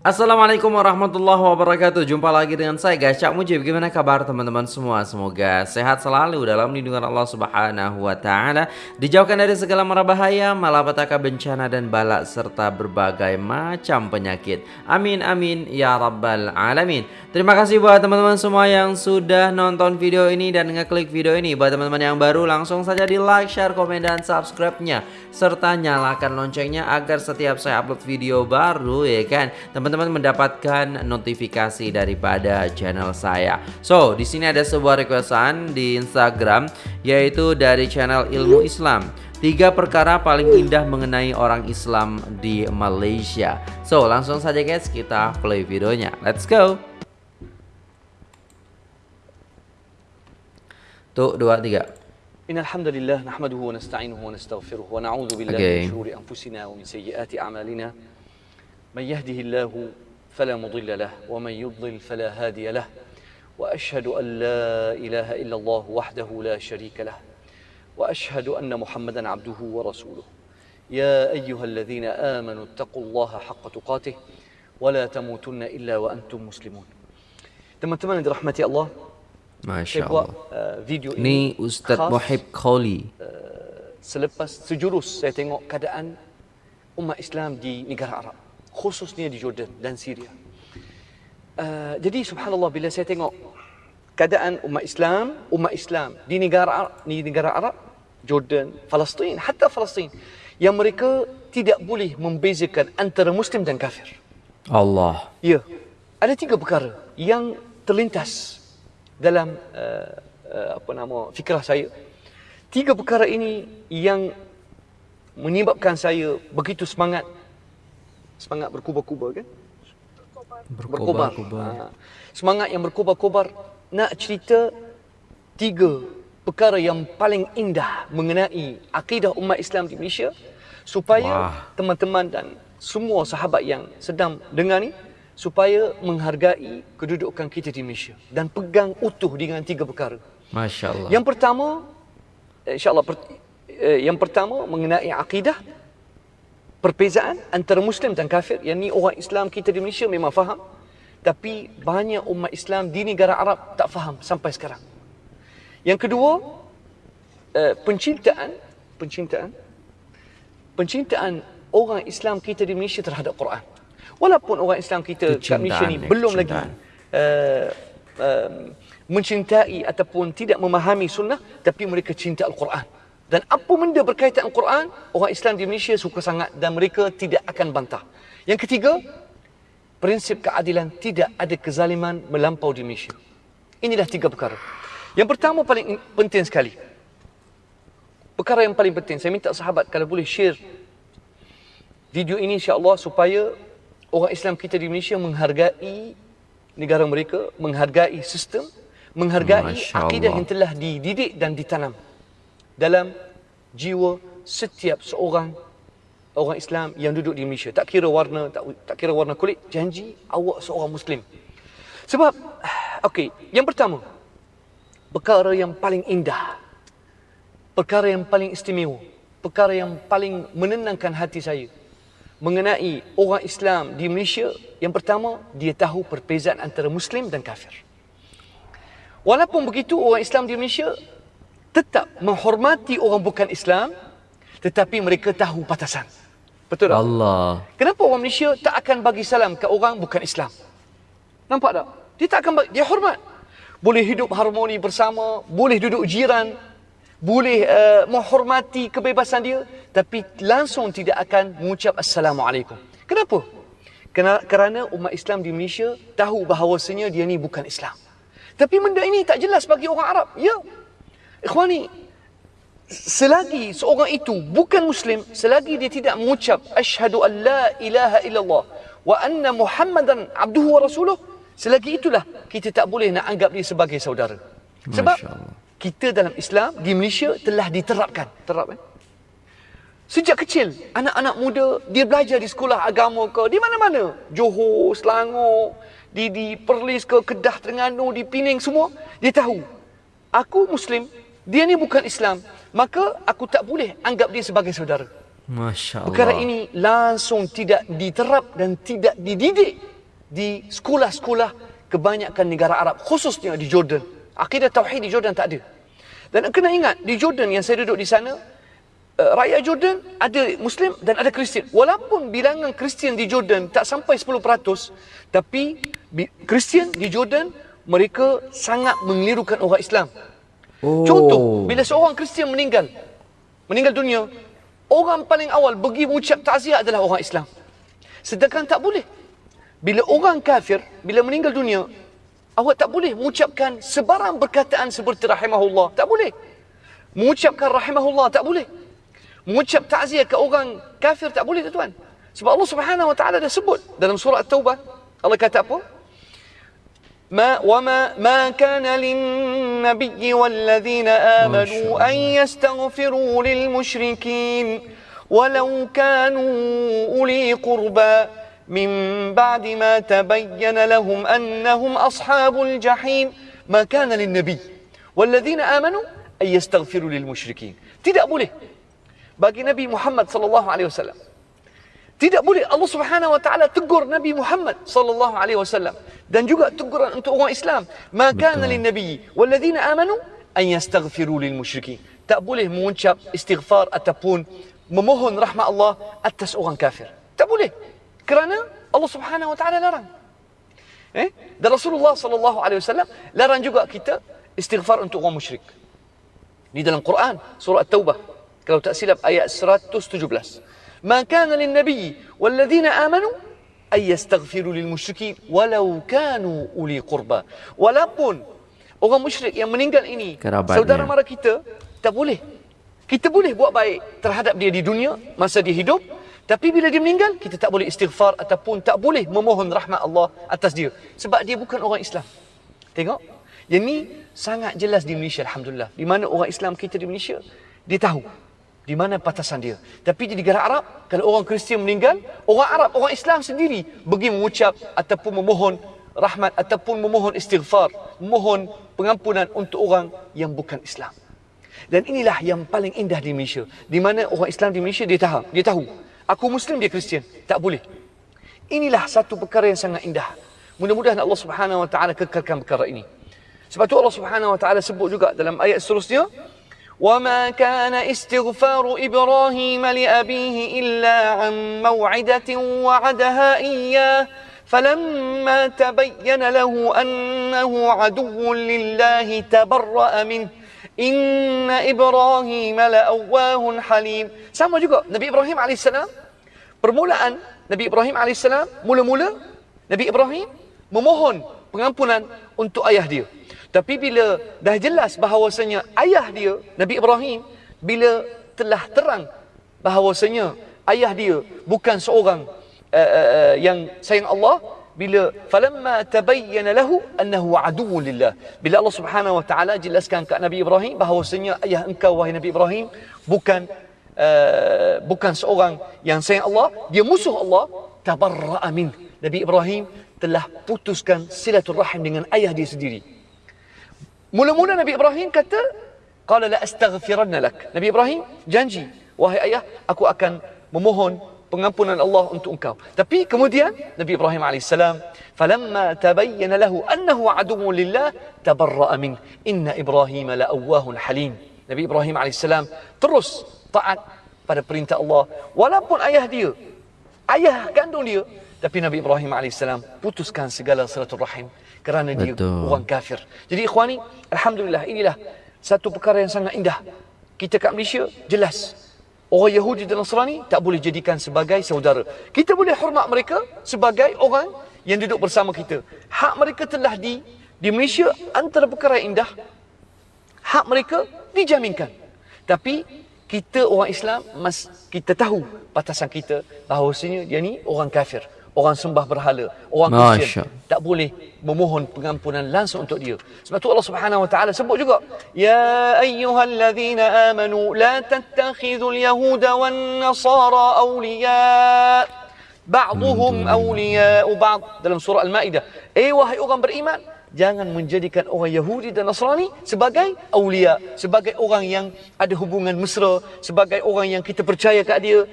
Assalamualaikum warahmatullahi wabarakatuh. Jumpa lagi dengan saya guys Cak Mujib Gimana kabar teman-teman semua? Semoga sehat selalu dalam lindungan Allah subhanahu wa ta'ala. Dijauhkan dari segala mara bahaya Malapetaka bencana dan balak Serta berbagai macam penyakit. Amin amin ya rabbal alamin. Terima kasih buat teman-teman semua Yang sudah nonton video ini Dan ngeklik video ini. Buat teman-teman yang baru Langsung saja di like, share, komen, dan subscribe-nya. Serta nyalakan loncengnya Agar setiap saya upload video baru Ya kan? Teman teman-teman mendapatkan notifikasi daripada channel saya. So, di sini ada sebuah requestan di Instagram yaitu dari channel Ilmu Islam. Tiga perkara paling indah mengenai orang Islam di Malaysia. So, langsung saja guys kita play videonya. Let's go. Tuh, dua, tiga. إن الحمد لله نحمده ونستعينه ونستغفره ونعوذ بالله Okay. من شرور أنفسنا ومن سيئات أعمالنا من يهده الله فلا مضل له ومن يضلل فلا هادي له وأشهد أن لا إله إلا الله وحده لا شريك له وأشهد أن محمدا عبده ورسوله يا أيها الذين آمنوا اتقوا الله حق تقاته ولا تموتن إلا وأنتم مسلمون teman-teman yang dirahmati Allah Masya saya buat Allah. uh, video Ini ini Ustadz khas Muhib Kholi. selepas sejurus saya tengok keadaan umat Islam di negara Arab khususnya di Jordan dan Syria. Uh, jadi subhanallah bila saya tengok keadaan umat Islam, umat Islam di negara Arab, di negara Arab, Jordan, Palestin, hatta Palestin yang mereka tidak boleh membezakan antara muslim dan kafir. Allah. Ya. Ada tiga perkara yang terlintas dalam uh, uh, apa nama fikrah saya. Tiga perkara ini yang menyebabkan saya begitu semangat semangat berkubar-kubar kan? Berkobar-kobar. Ha. Semangat yang berkobar-kobar nak cerita tiga perkara yang paling indah mengenai akidah umat Islam di Malaysia supaya teman-teman dan semua sahabat yang sedang dengar ni supaya menghargai kedudukan kita di Malaysia dan pegang utuh dengan tiga perkara. Masya Allah. Yang pertama insyaallah per, eh, yang pertama mengenai akidah perbezaan antara muslim dan kafir yang ni orang Islam kita di Malaysia memang faham tapi banyak umat Islam di negara Arab tak faham sampai sekarang. Yang kedua eh, pencintaan pencintaan pencintaan orang Islam kita di Malaysia terhadap Quran. Walaupun orang Islam kita kat Malaysia ni belum lagi uh, uh, mencintai ataupun tidak memahami sunnah tapi mereka cinta Al-Quran. Dan apa benda berkaitan Al-Quran, orang Islam di Malaysia suka sangat dan mereka tidak akan bantah. Yang ketiga, prinsip keadilan tidak ada kezaliman melampau di Malaysia. Inilah tiga perkara. Yang pertama paling in- penting sekali. Perkara yang paling penting, saya minta sahabat kalau boleh share video ini insya-Allah supaya orang Islam kita di Malaysia menghargai negara mereka, menghargai sistem, menghargai akidah yang telah dididik dan ditanam dalam jiwa setiap seorang orang Islam yang duduk di Malaysia. Tak kira warna, tak, tak kira warna kulit, janji awak seorang Muslim. Sebab, okey, yang pertama, perkara yang paling indah, perkara yang paling istimewa, perkara yang paling menenangkan hati saya mengenai orang Islam di Malaysia, yang pertama, dia tahu perbezaan antara Muslim dan kafir. Walaupun begitu, orang Islam di Malaysia tetap menghormati orang bukan Islam, tetapi mereka tahu batasan. Betul tak? Allah. Kenapa orang Malaysia tak akan bagi salam ke orang bukan Islam? Nampak tak? Dia tak akan bagi, dia hormat. Boleh hidup harmoni bersama, boleh duduk jiran, boleh uh, menghormati kebebasan dia, tapi langsung tidak akan mengucap Assalamualaikum. Kenapa? Kena, kerana umat Islam di Malaysia tahu bahawasanya dia ni bukan Islam. Tapi benda ini tak jelas bagi orang Arab. Ya. Ikhwani, selagi seorang itu bukan muslim selagi dia tidak mengucap asyhadu an la ilaha illallah wa anna muhammadan abduhu wa rasuluh selagi itulah kita tak boleh nak anggap dia sebagai saudara sebab kita dalam Islam di Malaysia telah diterapkan terap eh? Sejak kecil, anak-anak muda dia belajar di sekolah agama ke di mana-mana. Johor, Selangor, di di Perlis ke Kedah, Terengganu, di Pening semua, dia tahu. Aku muslim, dia ni bukan Islam, maka aku tak boleh anggap dia sebagai saudara. Masya Allah. Perkara ini langsung tidak diterap dan tidak dididik di sekolah-sekolah kebanyakan negara Arab khususnya di Jordan. Akidah tauhid di Jordan tak ada. Dan kena ingat di Jordan yang saya duduk di sana uh, rakyat Jordan ada Muslim dan ada Kristian. Walaupun bilangan Kristian di Jordan tak sampai 10%, tapi Kristian di Jordan mereka sangat mengelirukan orang Islam. Oh. Contoh, bila seorang Kristian meninggal, meninggal dunia, orang paling awal pergi mengucap takziah adalah orang Islam. Sedangkan tak boleh. Bila orang kafir, bila meninggal dunia, awak tak boleh mengucapkan sebarang perkataan seperti rahimahullah. Tak boleh. Mengucapkan rahimahullah tak boleh. Mengucap takziah ke orang kafir tak boleh tuan. Sebab Allah Subhanahu Wa Taala dah sebut dalam surah At-Taubah. Allah kata apa? ما وما ما كان للنبي والذين آمنوا أن يستغفروا للمشركين ولو كانوا أولي قربى. من بعد ما تبين لهم أنهم أصحاب الجحيم ما كان للنبي والذين آمنوا أن يستغفروا للمشركين. tidak boleh bagi Nabi Muhammad sallallahu alaihi wasallam Tidak boleh Allah Subhanahu wa taala tegur Nabi Muhammad sallallahu alaihi wasallam dan juga teguran untuk orang Islam. Maka lin nabi walladzina amanu an yastaghfiru lil musyrikin. Tak boleh mengucap istighfar ataupun memohon rahmat Allah atas orang kafir. Tak boleh. Kerana Allah Subhanahu wa taala larang. Eh? Dan Rasulullah sallallahu alaihi wasallam larang juga kita istighfar untuk orang musyrik. Di dalam Quran surah At-Taubah kalau tak silap ayat 117. ما كان للنبي والذين آمنوا أن يستغفروا للمشركين ولو كانوا أولي قربى walaupun orang musyrik yang meninggal ini Kerabatnya. saudara mara kita tak boleh kita boleh buat baik terhadap dia di dunia masa dia hidup tapi bila dia meninggal kita tak boleh istighfar ataupun tak boleh memohon rahmat Allah atas dia sebab dia bukan orang Islam tengok yang ni sangat jelas di Malaysia alhamdulillah di mana orang Islam kita di Malaysia dia tahu di mana batasan dia. Tapi di negara Arab, kalau orang Kristian meninggal, orang Arab, orang Islam sendiri pergi mengucap ataupun memohon rahmat ataupun memohon istighfar, memohon pengampunan untuk orang yang bukan Islam. Dan inilah yang paling indah di Malaysia. Di mana orang Islam di Malaysia dia tahu, dia tahu. Aku Muslim, dia Kristian. Tak boleh. Inilah satu perkara yang sangat indah. Mudah-mudahan Allah Subhanahu Wa Taala kekalkan perkara ini. Sebab tu Allah Subhanahu Wa Taala sebut juga dalam ayat seterusnya, وما كان استغفار ابراهيم لابيه الا عن موعده وعدها اياه فلما تبين له انه عدو لله تبرأ منه ان ابراهيم لاواه حليم sama juga Nabi Ibrahim AS permulaan Nabi Ibrahim AS mula-mula Nabi Ibrahim memohon pengampunan untuk ayah dia tapi bila dah jelas bahawasanya ayah dia, Nabi Ibrahim, bila telah terang bahawasanya ayah dia bukan seorang uh, uh, yang sayang Allah, bila falamma tabayyana lahu annahu aduwwun lillah. Bila Allah Subhanahu wa taala jelaskan kepada Nabi Ibrahim bahawasanya ayah engkau wahai Nabi Ibrahim bukan uh, bukan seorang yang sayang Allah, dia musuh Allah, tabarra'a min. Nabi Ibrahim telah putuskan silaturahim dengan ayah dia sendiri. Mula-mula Nabi Ibrahim kata, "Qala la astaghfiranna lak." Nabi Ibrahim janji, "Wahai ayah, aku akan memohon pengampunan Allah untuk engkau." Tapi kemudian Nabi Ibrahim alaihissalam, "Falamma tabayyana lahu annahu aduwwun lillah, tabarra'a min. Inna Ibrahim la awwahun halim." Nabi Ibrahim alaihissalam terus taat pada perintah Allah walaupun ayah dia ayah kandung dia tapi Nabi Ibrahim alaihissalam putuskan segala silaturahim kerana dia Betul. orang kafir. Jadi ikhwani, alhamdulillah inilah satu perkara yang sangat indah. Kita kat Malaysia jelas orang Yahudi dan Nasrani tak boleh jadikan sebagai saudara. Kita boleh hormat mereka sebagai orang yang duduk bersama kita. Hak mereka telah di di Malaysia antara perkara yang indah hak mereka dijaminkan. Tapi kita orang Islam mas kita tahu batasan kita bahawasanya dia ni orang kafir orang sembah berhala, orang Kristian tak boleh memohon pengampunan langsung untuk dia. Sebab tu Allah Subhanahu wa taala sebut juga, ya ayyuhallazina amanu la tattakhidhul yahuda wan nasara awliya ba'dhum awliya'u ba'd dalam surah Al-Maidah. Eh wahai orang beriman, jangan menjadikan orang Yahudi dan Nasrani sebagai awliya, sebagai orang yang ada hubungan mesra, sebagai orang yang kita percaya kat dia.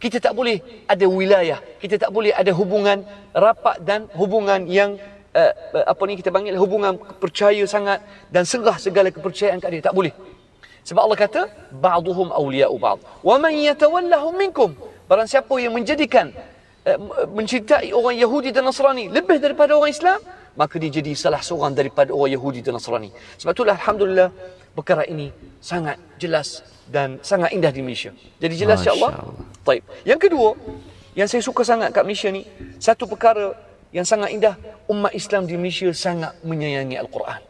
Kita tak boleh ada wilayah. Kita tak boleh ada hubungan rapat dan hubungan yang uh, apa ni kita panggil hubungan percaya sangat dan serah segala kepercayaan kat dia. Tak boleh. Sebab Allah kata, ba'duhum awliya'u ba'd. Wa man yatawallahum minkum. Barang siapa yang menjadikan uh, mencintai orang Yahudi dan Nasrani lebih daripada orang Islam, maka dia jadi salah seorang daripada orang Yahudi dan Nasrani. Sebab itulah alhamdulillah perkara ini sangat jelas dan sangat indah di Malaysia. Jadi jelas insya-Allah. Baik. Yang kedua, yang saya suka sangat kat Malaysia ni, satu perkara yang sangat indah, umat Islam di Malaysia sangat menyayangi Al-Quran.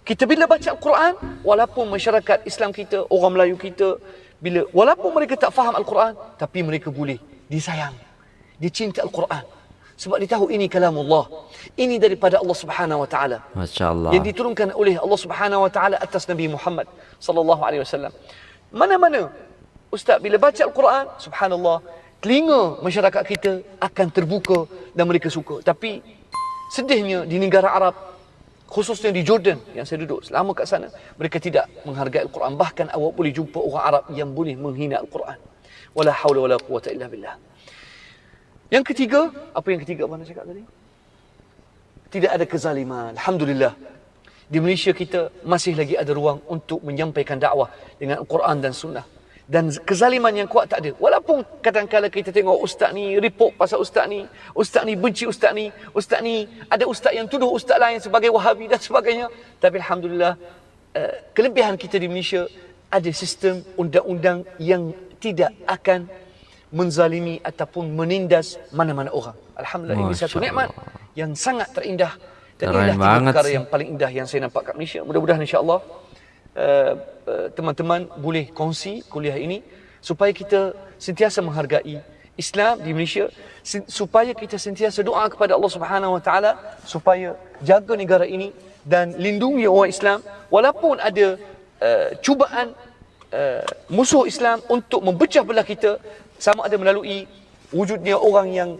Kita bila baca Al-Quran, walaupun masyarakat Islam kita, orang Melayu kita, bila walaupun mereka tak faham Al-Quran, tapi mereka boleh disayang. Dia cinta Al-Quran. Sebab dia tahu ini kalam Allah. Ini daripada Allah Subhanahu wa taala. Masya-Allah. Yang diturunkan oleh Allah Subhanahu wa taala atas Nabi Muhammad sallallahu alaihi wasallam. Mana-mana ustaz bila baca Al-Quran, subhanallah, telinga masyarakat kita akan terbuka dan mereka suka. Tapi sedihnya di negara Arab khususnya di Jordan yang saya duduk selama kat sana, mereka tidak menghargai Al-Quran. Bahkan awak boleh jumpa orang Arab yang boleh menghina Al-Quran. Wala haula wala quwata illa billah. Yang ketiga, apa yang ketiga mana cakap tadi? Tidak ada kezaliman. Alhamdulillah. Di Malaysia kita masih lagi ada ruang untuk menyampaikan dakwah dengan Al-Quran dan Sunnah. Dan kezaliman yang kuat tak ada. Walaupun kadang-kadang kita tengok ustaz ni report pasal ustaz ni, ustaz ni benci ustaz ni, ustaz ni ada ustaz yang tuduh ustaz lain sebagai wahabi dan sebagainya. Tapi Alhamdulillah, uh, kelebihan kita di Malaysia ada sistem undang-undang yang tidak akan menzalimi ataupun menindas mana-mana orang. Alhamdulillah ini satu nikmat yang sangat terindah dan Keren inilah tiga perkara sih. yang paling indah yang saya nampak kat Malaysia. Mudah-mudahan insya-Allah uh, uh, teman-teman boleh kongsi kuliah ini supaya kita sentiasa menghargai Islam di Malaysia supaya kita sentiasa doa kepada Allah Subhanahu Wa Taala supaya jaga negara ini dan lindungi orang Islam walaupun ada uh, cubaan uh, musuh Islam untuk memecah belah kita sama ada melalui wujudnya orang yang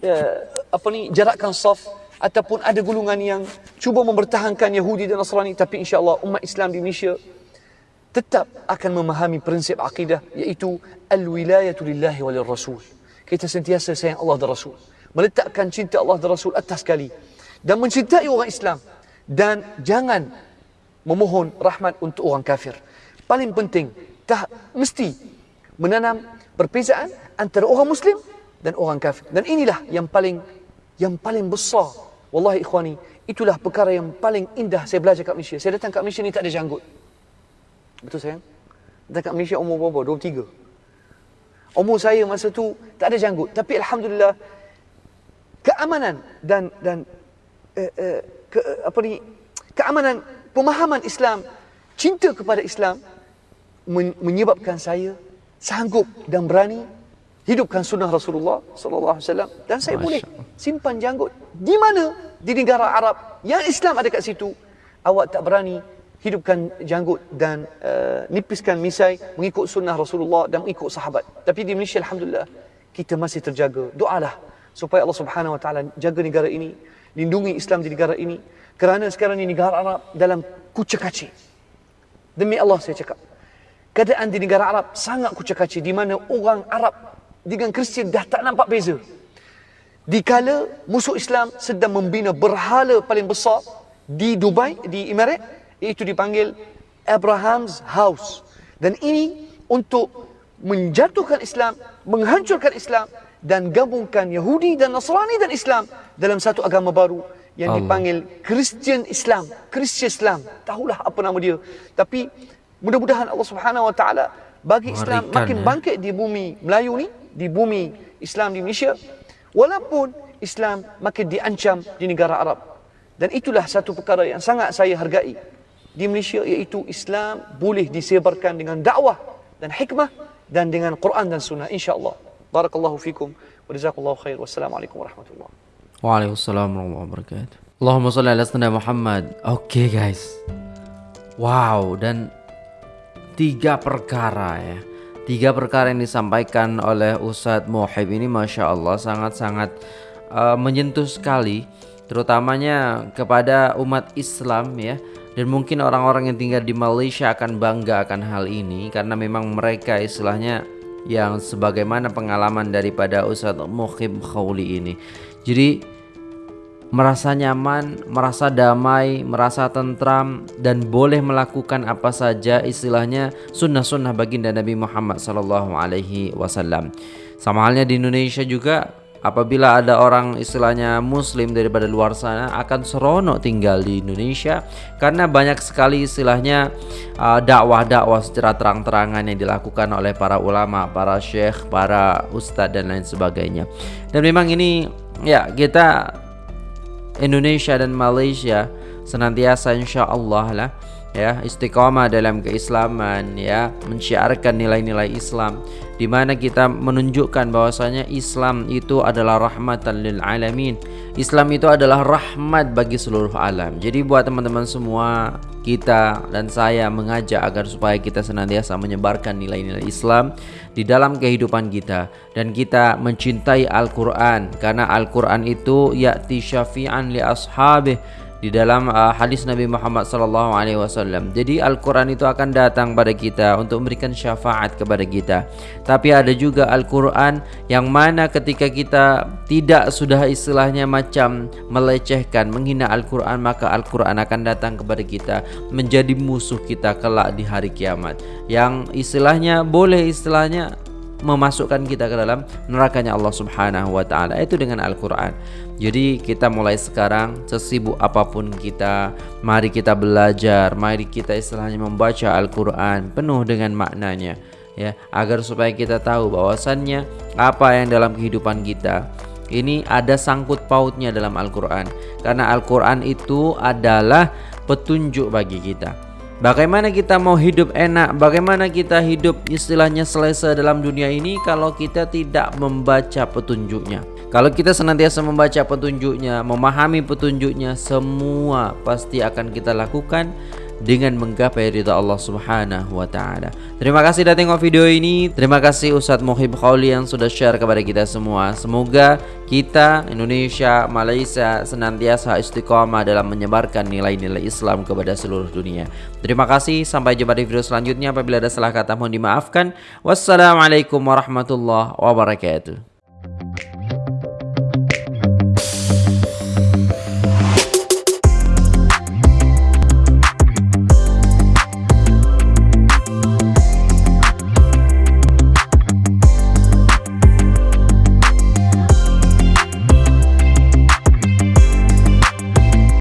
uh, apa ni jarakkan saf ataupun ada golongan yang cuba mempertahankan Yahudi dan Nasrani tapi insya-Allah umat Islam di Malaysia tetap akan memahami prinsip akidah iaitu al-wilayatu lillahi walil rasul. Kita sentiasa sayang Allah dan Rasul. Meletakkan cinta Allah dan Rasul atas sekali. Dan mencintai orang Islam. Dan jangan memohon rahmat untuk orang kafir. Paling penting, tak mesti menanam perbezaan antara orang Muslim dan orang kafir. Dan inilah yang paling yang paling besar. Wallahi ikhwani, itulah perkara yang paling indah saya belajar kat Malaysia. Saya datang kat Malaysia ni tak ada janggut. Betul sayang? Datang kat Malaysia umur berapa? 23. Umur saya masa tu tak ada janggut. Tapi Alhamdulillah, keamanan dan dan uh, uh, ke, apa ni keamanan pemahaman Islam cinta kepada Islam men- menyebabkan saya sanggup dan berani hidupkan sunnah Rasulullah sallallahu alaihi wasallam dan saya Masya boleh simpan janggut di mana? Di negara Arab yang Islam ada kat situ. Awak tak berani hidupkan janggut dan uh, nipiskan misai mengikut sunnah Rasulullah dan mengikut sahabat. Tapi di Malaysia alhamdulillah kita masih terjaga. Doalah supaya Allah Subhanahu wa taala jaga negara ini lindungi Islam di negara ini. Kerana sekarang ini negara Arab dalam kucak-kacir demi Allah saya cakap keadaan di negara Arab sangat kucak-kacir di mana orang Arab dengan Kristian dah tak nampak beza. Dikala musuh Islam sedang membina berhala paling besar di Dubai, di Emirat, iaitu dipanggil Abraham's House. Dan ini untuk menjatuhkan Islam, menghancurkan Islam dan gabungkan Yahudi dan Nasrani dan Islam dalam satu agama baru yang Allah. dipanggil Christian Islam, Christian Islam. Tahulah apa nama dia. Tapi mudah-mudahan Allah Subhanahu Wa Taala bagi Islam Mengerikan, makin ya. bangkit di bumi Melayu ni, di bumi Islam di Malaysia, walaupun Islam makin diancam di negara Arab. Dan itulah satu perkara yang sangat saya hargai di Malaysia iaitu Islam boleh disebarkan dengan dakwah dan hikmah dan dengan Quran dan sunnah insya-Allah. Barakallahu fikum wa jazakallahu khair. Wassalamualaikum warahmatullahi Waalaikumsalam warahmatullahi wabarakatuh. Allahumma salli ala sayyidina Muhammad. Oke guys. Wow dan tiga perkara ya. Tiga perkara yang disampaikan oleh Ustadz Mohib ini Masya Allah sangat-sangat uh, menyentuh sekali Terutamanya kepada umat Islam ya Dan mungkin orang-orang yang tinggal di Malaysia akan bangga akan hal ini Karena memang mereka istilahnya yang sebagaimana pengalaman daripada Ustadz Mukhib Khawli ini. Jadi merasa nyaman, merasa damai, merasa tentram dan boleh melakukan apa saja istilahnya sunnah-sunnah baginda Nabi Muhammad sallallahu alaihi wasallam. Sama halnya di Indonesia juga apabila ada orang istilahnya muslim daripada luar sana akan seronok tinggal di Indonesia karena banyak sekali istilahnya uh, dakwah-dakwah secara terang-terangan yang dilakukan oleh para ulama, para syekh, para ustadz dan lain sebagainya. Dan memang ini ya kita Indonesia dan Malaysia senantiasa insya Allah lah ya. Istiqamah dalam keislaman ya. Menciarkan nilai-nilai Islam. Di mana kita menunjukkan bahwasanya Islam itu adalah rahmatan lil alamin. Islam itu adalah rahmat bagi seluruh alam. Jadi buat teman-teman semua, kita dan saya mengajak agar supaya kita senantiasa menyebarkan nilai-nilai Islam di dalam kehidupan kita. Dan kita mencintai Al-Qur'an. Karena Al-Qur'an itu ya'ti syafi'an li ashabih di dalam uh, hadis Nabi Muhammad sallallahu alaihi wasallam. Jadi Al-Qur'an itu akan datang pada kita untuk memberikan syafaat kepada kita. Tapi ada juga Al-Qur'an yang mana ketika kita tidak sudah istilahnya macam melecehkan, menghina Al-Qur'an, maka Al-Qur'an akan datang kepada kita menjadi musuh kita kelak di hari kiamat. Yang istilahnya boleh istilahnya memasukkan kita ke dalam nerakanya Allah Subhanahu wa taala itu dengan Al-Qur'an. Jadi kita mulai sekarang sesibuk apa pun kita, mari kita belajar, mari kita istilahnya membaca Al-Qur'an penuh dengan maknanya ya, agar supaya kita tahu bahwasannya apa yang dalam kehidupan kita ini ada sangkut pautnya dalam Al-Qur'an. Karena Al-Qur'an itu adalah petunjuk bagi kita. Bagaimana kita mau hidup enak? Bagaimana kita hidup istilahnya selesa dalam dunia ini kalau kita tidak membaca petunjuknya? Kalau kita senantiasa membaca petunjuknya, memahami petunjuknya, semua pasti akan kita lakukan dengan menggapai ridha Allah Subhanahu wa taala. Terima kasih sudah tengok video ini. Terima kasih Ustadz Muhib Khawli yang sudah share kepada kita semua. Semoga kita Indonesia, Malaysia senantiasa istiqamah dalam menyebarkan nilai-nilai Islam kepada seluruh dunia. Terima kasih. Sampai jumpa di video selanjutnya. Apabila ada salah kata mohon dimaafkan. Wassalamualaikum warahmatullahi wabarakatuh.